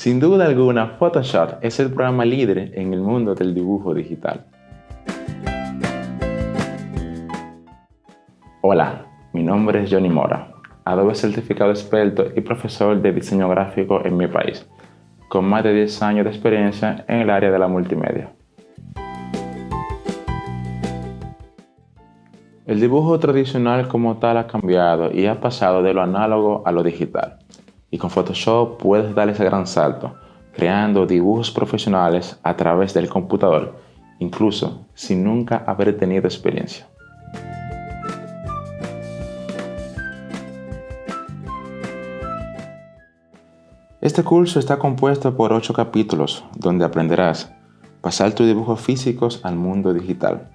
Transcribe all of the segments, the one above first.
Sin duda alguna, Photoshop es el programa líder en el mundo del dibujo digital. Hola, mi nombre es Johnny Mora, Adobe certificado experto y profesor de diseño gráfico en mi país, con más de 10 años de experiencia en el área de la multimedia. El dibujo tradicional como tal ha cambiado y ha pasado de lo análogo a lo digital y con Photoshop puedes dar ese gran salto, creando dibujos profesionales a través del computador, incluso sin nunca haber tenido experiencia. Este curso está compuesto por 8 capítulos donde aprenderás pasar tus dibujos físicos al mundo digital.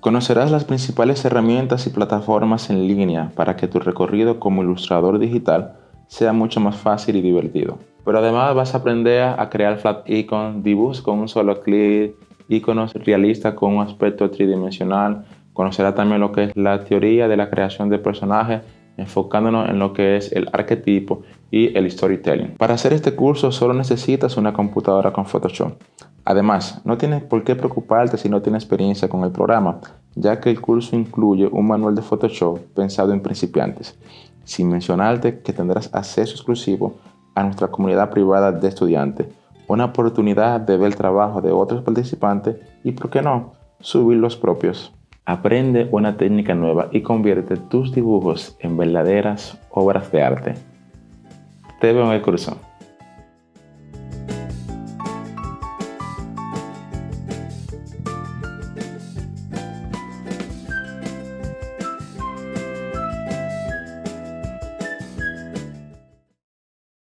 Conocerás las principales herramientas y plataformas en línea para que tu recorrido como ilustrador digital sea mucho más fácil y divertido. Pero además vas a aprender a crear flat icon, dibujos con un solo clic, iconos realistas con un aspecto tridimensional. Conocerás también lo que es la teoría de la creación de personajes, enfocándonos en lo que es el arquetipo y el storytelling. Para hacer este curso solo necesitas una computadora con Photoshop. Además, no tienes por qué preocuparte si no tienes experiencia con el programa, ya que el curso incluye un manual de Photoshop pensado en principiantes sin mencionarte que tendrás acceso exclusivo a nuestra comunidad privada de estudiantes, una oportunidad de ver el trabajo de otros participantes y, por qué no, subir los propios. Aprende una técnica nueva y convierte tus dibujos en verdaderas obras de arte. Te veo en el curso.